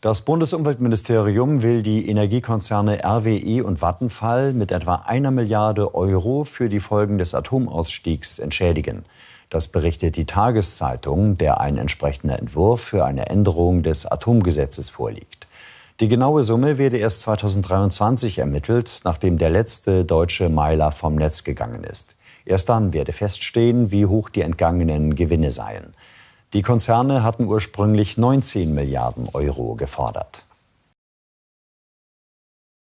Das Bundesumweltministerium will die Energiekonzerne RWE und Vattenfall mit etwa einer Milliarde Euro für die Folgen des Atomausstiegs entschädigen. Das berichtet die Tageszeitung, der ein entsprechender Entwurf für eine Änderung des Atomgesetzes vorliegt. Die genaue Summe werde erst 2023 ermittelt, nachdem der letzte deutsche Meiler vom Netz gegangen ist. Erst dann werde feststehen, wie hoch die entgangenen Gewinne seien. Die Konzerne hatten ursprünglich 19 Milliarden Euro gefordert.